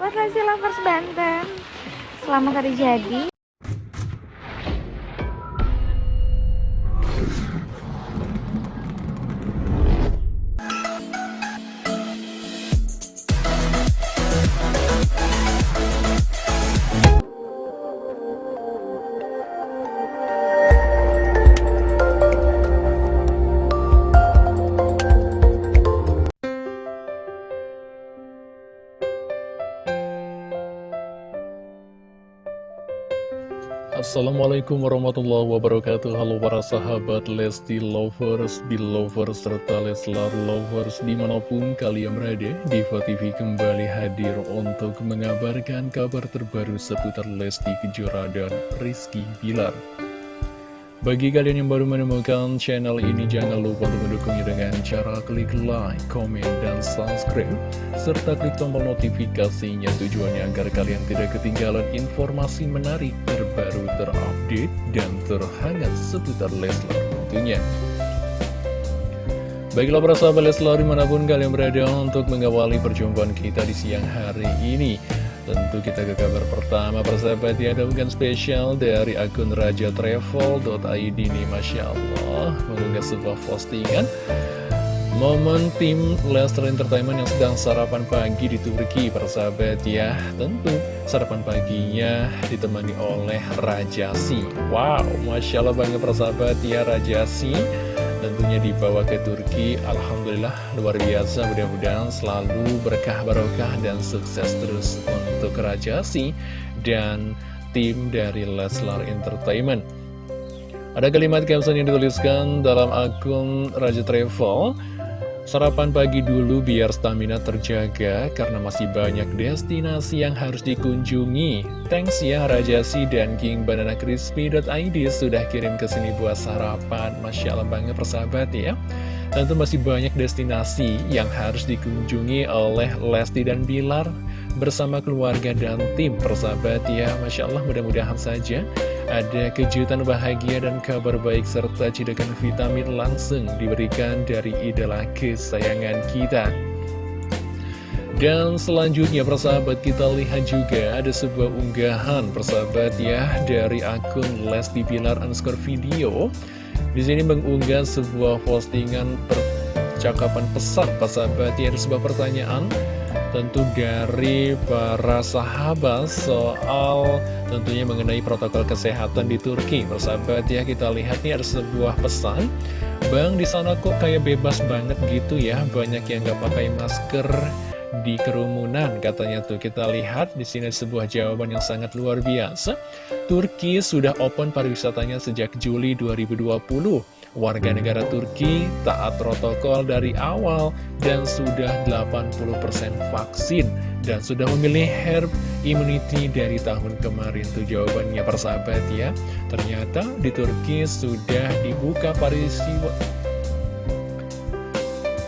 Lesti Lovers Banten. Selamat hari jadi Assalamualaikum warahmatullahi wabarakatuh. Halo para sahabat Lesti Lovers, Belovers, serta Leslar Lovers Di mana pun kalian berada, Diva TV kembali hadir untuk mengabarkan kabar terbaru seputar Lesti Kejora dan Rizky Bilar bagi kalian yang baru menemukan channel ini, jangan lupa untuk mendukungnya dengan cara klik like, komen, dan subscribe, serta klik tombol notifikasinya tujuannya agar kalian tidak ketinggalan informasi menarik, terbaru, terupdate, dan terhangat seputar Leslar tentunya. Baiklah para sahabat Leslar di mana pun kalian berada untuk mengawali perjumpaan kita di siang hari ini. Tentu kita ke kabar pertama persahabat ya ada bukan spesial dari akun Raja Travel.id nih Masya Allah mengunggah sebuah postingan. Momen tim Leicester Entertainment yang sedang sarapan pagi di Turki persahabat ya. Tentu sarapan paginya ditemani oleh Rajasi Wow Masya Allah banget persahabat ya Rajasi tentunya dibawa ke Turki. Alhamdulillah luar biasa. Mudah-mudahan selalu berkah barokah dan sukses terus untuk Rajasi dan tim dari Leslar Entertainment. Ada kalimat caption yang dituliskan dalam akun Raja Travel Sarapan pagi dulu biar stamina terjaga karena masih banyak destinasi yang harus dikunjungi. Thanks ya Rajasi dan King Banana Crispy.id sudah kirim ke sini buat sarapan. Masya Allah banget persahabat ya. Tentu masih banyak destinasi yang harus dikunjungi oleh Lesti dan Bilar bersama keluarga dan tim persahabat ya. Masya Allah mudah-mudahan saja ada kejutan bahagia dan kabar baik serta cidakan vitamin langsung diberikan dari idola kesayangan kita. Dan selanjutnya persahabat kita lihat juga ada sebuah unggahan persahabat ya dari akun Lesti Pilar underscore video. Di sini mengunggah sebuah postingan percakapan pesan persahabat ya ada sebuah pertanyaan tentu dari para sahabat soal tentunya mengenai protokol kesehatan di Turki. Persahabat ya, kita lihat nih ada sebuah pesan. Bang, di sana kok kayak bebas banget gitu ya, banyak yang nggak pakai masker di kerumunan katanya tuh. Kita lihat di sini sebuah jawaban yang sangat luar biasa. Turki sudah open pariwisatanya sejak Juli 2020 warga negara Turki taat protokol dari awal dan sudah 80% vaksin dan sudah memilih herb immunity dari tahun kemarin. Tuh jawabannya persahabat ya. Ternyata di Turki sudah dibuka pariwisata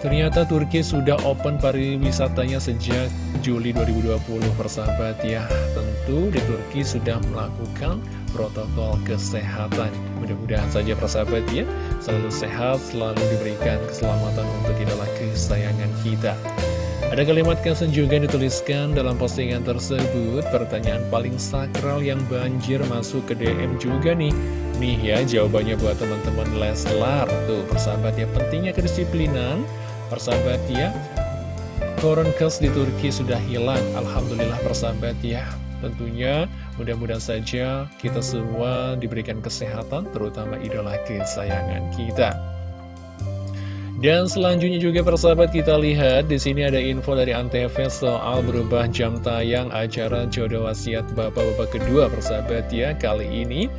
Ternyata Turki sudah open pariwisatanya sejak Juli 2020 persahabat ya. Tentu di Turki sudah melakukan protokol kesehatan. Mudah-mudahan saja persahabat ya Selalu sehat, selalu diberikan keselamatan untuk idola kesayangan kita. Ada kalimat caption juga dituliskan dalam postingan tersebut. Pertanyaan paling sakral yang banjir masuk ke DM juga nih. Nih ya jawabannya buat teman-teman Leslar. Tuh persahabat ya pentingnya kedisiplinan persahabat ya. Koronkes di Turki sudah hilang Alhamdulillah persahabat ya. Tentunya mudah-mudahan saja kita semua diberikan kesehatan Terutama idola kesayangan kita dan selanjutnya juga persahabat kita lihat di sini ada info dari Antv soal berubah jam tayang acara jodoh wasiat bapak-bapak kedua persahabat ya. Kali ini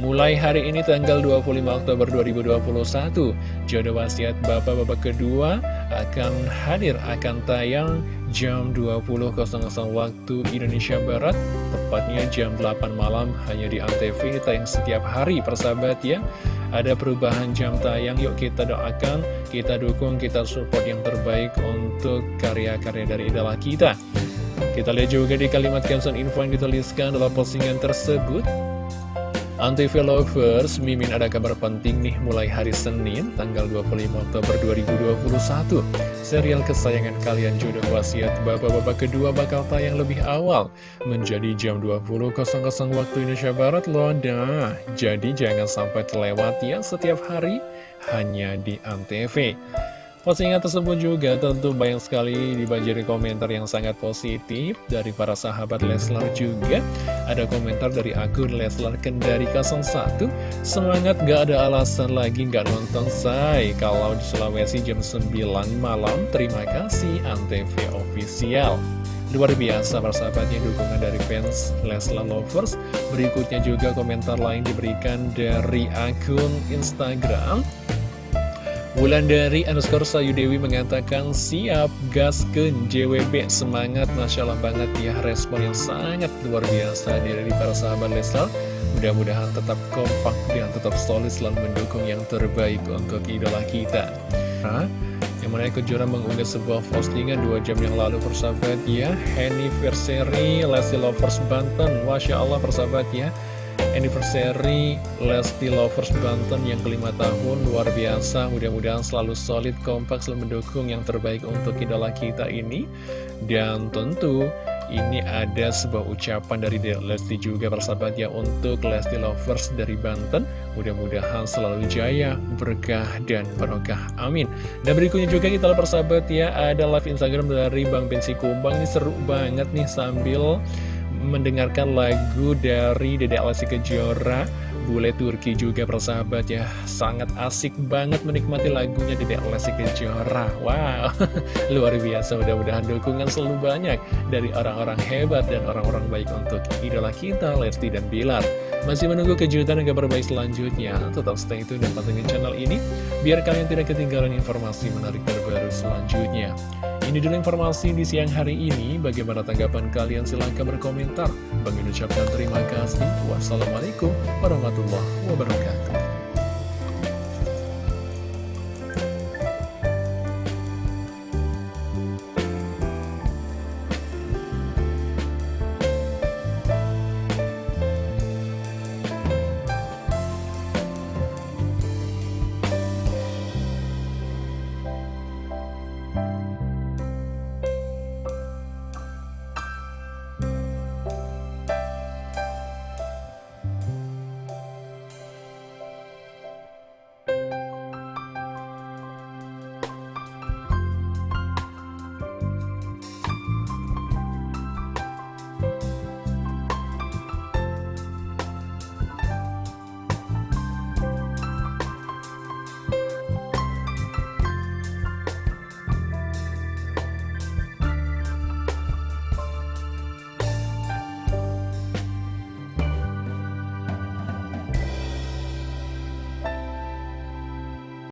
Mulai hari ini tanggal 25 Oktober 2021 Jodoh wasiat bapak-bapak kedua akan hadir akan tayang jam 20.00 waktu Indonesia Barat Tepatnya jam 8 malam hanya di Antv tayang setiap hari persahabat ya Ada perubahan jam tayang yuk kita doakan Kita dukung, kita support yang terbaik untuk karya-karya dari idola kita. Kita lihat juga di kalimat caption info yang dituliskan dalam postingan tersebut Antv Lovers, Mimin ada kabar penting nih mulai hari Senin, tanggal 25 Oktober 2021. Serial kesayangan kalian Jodoh Wasiat Bapak-Bapak kedua bakal tayang lebih awal, menjadi jam 20.00 waktu Indonesia Barat loh. Nah, jadi jangan sampai terlewat ya setiap hari, hanya di Antv. Postingan tersebut juga tentu banyak sekali dibanjiri komentar yang sangat positif dari para sahabat Leslar juga. Ada komentar dari akun Leslar Kendari 01, semangat gak ada alasan lagi gak nonton say kalau di Sulawesi jam 9 malam. Terima kasih Antv Official. Luar biasa persahabatnya dukungan dari fans Leslar Lovers Berikutnya juga komentar lain diberikan dari akun Instagram Bulan dari underscore Sayu Dewi mengatakan siap gasken JWB semangat Masya Allah banget ya respon yang sangat luar biasa dari para sahabat Leslar. Mudah-mudahan tetap kompak dan tetap solid selalu mendukung yang terbaik untuk idola kita. Nah, yang mana Kejora mengunggah sebuah postingan dua jam yang lalu persahabat ya. Anniversary Lesti Lovers Banten. Masya Allah persahabat ya anniversary Lesti Lovers Banten yang kelima tahun luar biasa. Mudah-mudahan selalu solid kompak selalu mendukung yang terbaik untuk idola kita ini. Dan tentu ini ada sebuah ucapan dari Lesti juga persahabat ya untuk Lesti Lovers dari Banten. Mudah-mudahan selalu jaya berkah dan barokah. Amin. Dan berikutnya juga kita persahabat ya ada live Instagram dari Bang Bensi Kumbang. Ini seru banget nih sambil mendengarkan lagu dari Dede Alessi Kejora Bule Turki juga persahabat ya. Sangat asik banget menikmati lagunya Dede Alessi Kejora. Wow, luar biasa. Mudah-mudahan dukungan selalu banyak Dari orang-orang hebat dan orang-orang baik untuk idola kita Lesti dan Bilar. Masih menunggu kejutan dan kabar baik selanjutnya. Tetap stay tune dan pantengin channel ini Biar kalian tidak ketinggalan informasi menarik terbaru selanjutnya ini dulu informasi di siang hari ini. Bagaimana tanggapan kalian? Silahkan berkomentar. Bang ucapkan terima kasih. Wassalamualaikum warahmatullahi wabarakatuh.